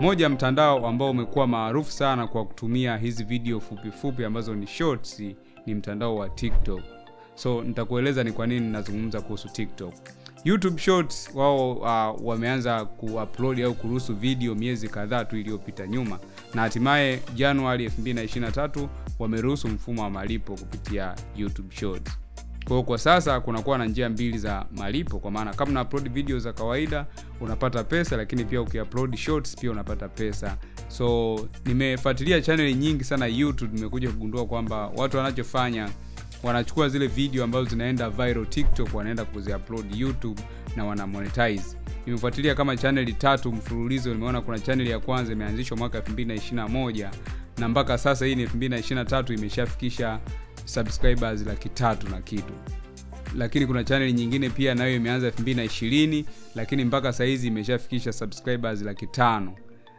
moja mtandao ambao umekuwa maarufu sana kwa kutumia hizi video fupi fupi ambazo ni shorts ni mtandao wa tiktok. So nitakueleza ni kwa nini nazungumza kuhusu tiktok. Youtube shorts wao uh, wameanza kuupload au kuruhusu video miezi kadhaa tu iliyopita nyuma. Na hatimaye januari 2023 wameruhusu mfumo wa malipo kupitia youtube shorts kwa hiyo kwa sasa kunakuwa na njia mbili za malipo kwa maana kama una upload video za kawaida unapata pesa lakini pia ukiupload shorts pia unapata pesa. So nimefuatilia channel nyingi sana youtube nimekuja kugundua kwamba watu wanachofanya wanachukua zile video ambazo zinaenda viral tiktok wanaenda kuziupload youtube na wana monetize nimefuatilia kama chaneli tatu mfululizo nimeona kuna chaneli ya kwanza imeanzishwa mwaka 2021 na mpaka sasa hii ni 2023 imeshafikisha subscribers laki tatu na kitu. Lakini kuna chaneli nyingine pia nayo imeanza 2020 lakini mpaka sahizi imeshafikisha subscribers laki tano.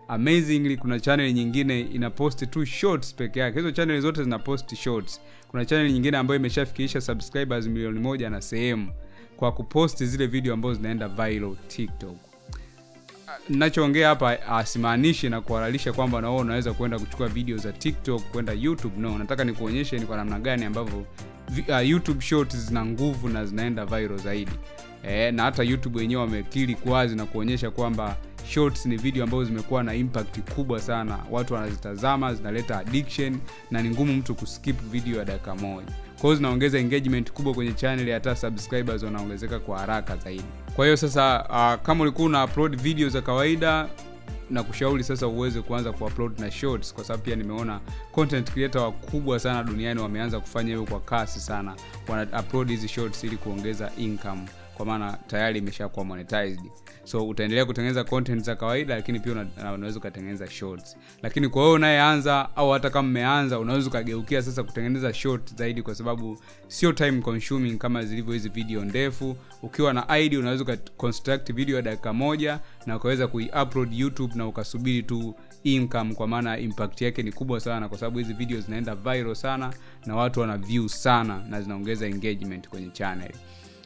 Amazingly kuna channel nyingine ina post tu shorts peke yake. Hizo channel zote zina post shorts. Kuna channel nyingine ambayo imeshafikisha subscribers milioni moja na sehemu kwa kuposti zile video ambazo zinaenda viral tiktok nachoongea hapa asimaanishi na kuhalalisha kwamba na wewe unaweza kwenda kuchukua video za tiktok kwenda youtube. No nataka nikuonyeshe ni kwa namna gani ambavyo uh, youtube shorts zina nguvu na zinaenda viral zaidi. E, na hata youtube wenyewe wamekili kwazi na kuonyesha kwamba shorts ni video ambazo zimekuwa na impact kubwa sana. Watu wanazitazama zinaleta addiction na ni ngumu mtu kuskip video ya dakika moja kwa hiyo zinaongeza engagement kubwa kwenye channel hata subscribers wanaongezeka kwa haraka zaidi. Kwa hiyo sasa uh, kama ulikuwa una upload video za kawaida na kushauri sasa uweze kuanza kuupload na shorts kwa sababu pia nimeona content creator wakubwa sana duniani wameanza kufanya hivyo kwa kasi sana. Wana upload hizi shorts ili kuongeza income kwa maana tayari imeshakuwa monetized. So utaendelea kutengeneza content za kawaida lakini pia una, unaweza ukatengeneza shorts. Lakini kwa wewe unayeanza au hata kama mmeanza unaweza ukageukia sasa kutengeneza short zaidi kwa sababu sio time consuming kama zilivyo hizi video ndefu. Ukiwa na id unaweza ukaconstruct video ya dakika moja na ukaweza kuiupload youtube na ukasubiri tu income kwa maana impact yake ni kubwa sana kwa sababu hizi video zinaenda viral sana na watu wana view sana na zinaongeza engagement kwenye channel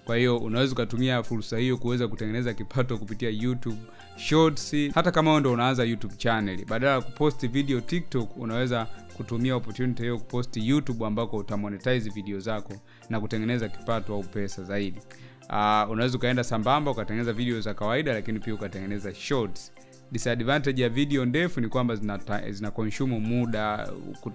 kwa hiyo unaweza ukatumia fursa hiyo kuweza kutengeneza kipato kupitia youtube shorts. Hata kama ndo unaanza youtube channel badala ya kuposti video tiktok unaweza kutumia opportunity hiyo kuposti youtube ambako utamonetize video zako na kutengeneza kipato au pesa zaidi. Uh, unaweza ukaenda sambamba ukatengeneza video za kawaida lakini pia ukatengeneza shorts disadvantage ya video ndefu ni kwamba zina, zina consume muda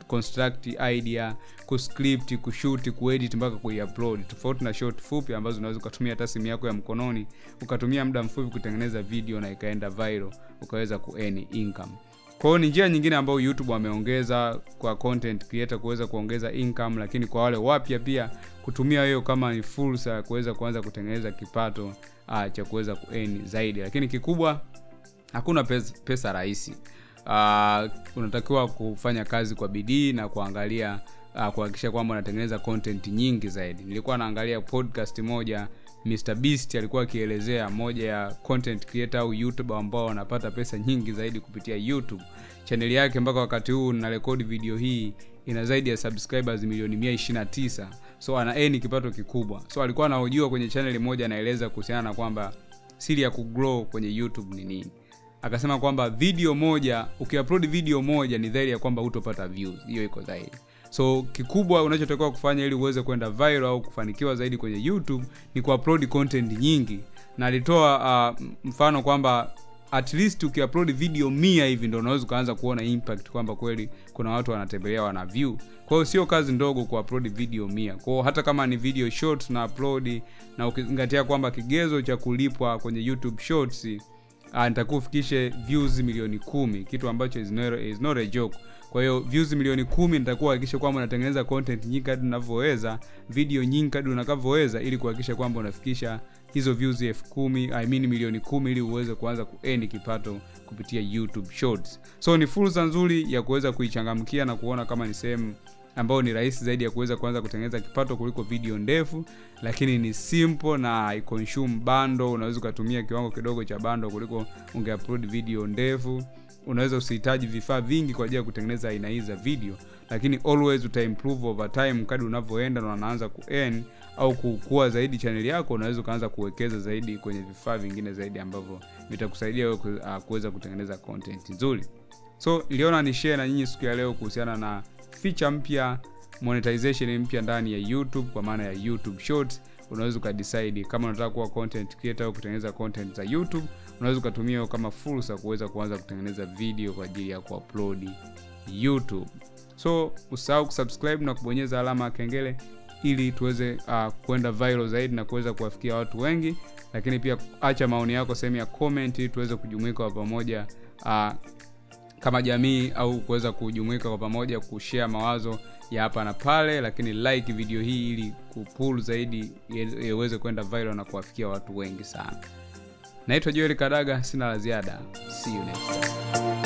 construct idea kuscript kushuti kuedit mpaka kuiupload tofauti na short fupi ambazo unaweza ukatumia hata simu yako ya mkononi ukatumia muda mfupi kutengeneza video na ikaenda viral ukaweza kuearn income. Kwa ni njia nyingine ambayo youtube wameongeza kwa content creator kuweza kuongeza income lakini kwa wale wapya pia kutumia hiyo kama ni fursa ya kuweza kuanza kutengeneza kipato uh, cha kuweza kueni zaidi. Lakini kikubwa hakuna pesa, pesa rahisi. Uh, unatakiwa kufanya kazi kwa bidii na kuangalia uh, kuhakikisha kwamba unatengeneza content nyingi zaidi. Nilikuwa naangalia podcast moja Mr Beast alikuwa akielezea moja ya content creator au youtuber ambao wanapata pesa nyingi zaidi kupitia youtube. Chaneli yake mpaka wakati huu na rekodi video hii ina zaidi ya subscribers milioni 129 so ana ni kipato kikubwa. So alikuwa anahojiwa kwenye chaneli moja anaeleza kuhusiana na kwamba siri ya kugrow kwenye youtube ni nini akasema kwamba video moja ukiupload video moja ni dhahiri ya kwamba hutopata views. Hiyo iko dhahiri. So kikubwa unachotakiwa kufanya ili uweze kwenda viral au kufanikiwa zaidi kwenye youtube ni kuupload content nyingi. Na alitoa uh, mfano kwamba at least ukiupload video mia hivi ndo unaweza ukaanza kuona impact kwamba kweli kuna watu wanatembelea wana view. Kwa hiyo sio kazi ndogo kuupload video mia. Kwao hata kama ni video short na upload na ukizingatia kwamba kigezo cha kulipwa kwenye youtube shorts nitakuwa ufikishe views milioni kumi. Kitu ambacho is not, is not a joke. Kwa hiyo views milioni kumi nitakuwa hakikisha kwamba unatengeneza content nyingi kadri unavyoweza video nyingi kadri unakavyoweza ili kuhakikisha kwamba unafikisha hizo views elfu kumi I mean milioni kumi ili uweze kuanza kuendi kipato kupitia youtube shorts. So ni fursa nzuri ya kuweza kuichangamkia na kuona kama ni sehemu ambayo ni rahisi zaidi ya kuweza kuanza kutengeneza kipato kuliko video ndefu lakini ni simple na haiconsume bando unaweza ukatumia kiwango kidogo cha bando kuliko ungeupload video ndefu. Unaweza usihitaji vifaa vingi kwa ajili ya kutengeneza aina hii za video lakini always uta improve over time kadri unavyoenda na unaanza ku earn au kukua zaidi channel yako unaweza ukaanza kuwekeza zaidi kwenye vifaa vingine zaidi ambavyo vitakusaidia wewe ah, kuweza kutengeneza content nzuri. So niliona ni share na nyinyi siku ya leo kuhusiana na feature mpya monetization mpya ndani ya youtube kwa maana ya youtube shorts. Unaweza ukadecide kama unataka kuwa content creator au kutengeneza content za youtube unaweza ukatumia kama fursa kuweza kuanza kutengeneza video kwa ajili ya kuupload youtube. So usahau kusubscribe na kubonyeza alama ya kengele ili tuweze uh, kwenda viral zaidi na kuweza kuwafikia watu wengi. Lakini pia acha maoni yako sehemu ya comment ili tuweze kujumuika kwa pamoja uh, kama jamii au kuweza kujumuika kwa pamoja kushare mawazo ya hapa na pale lakini like video hii ili kupul zaidi iweze kwenda viral na kuwafikia watu wengi sana. Naitwa joel kadaga sina la ziada. See you next time